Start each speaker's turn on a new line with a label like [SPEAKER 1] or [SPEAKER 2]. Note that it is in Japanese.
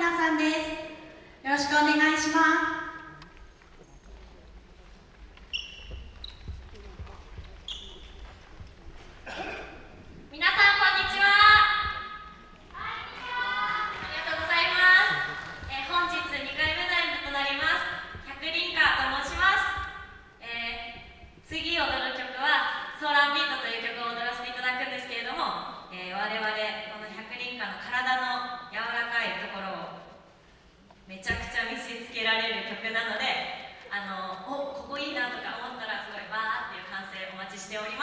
[SPEAKER 1] 皆さんです。よろしくお願いします。
[SPEAKER 2] しております。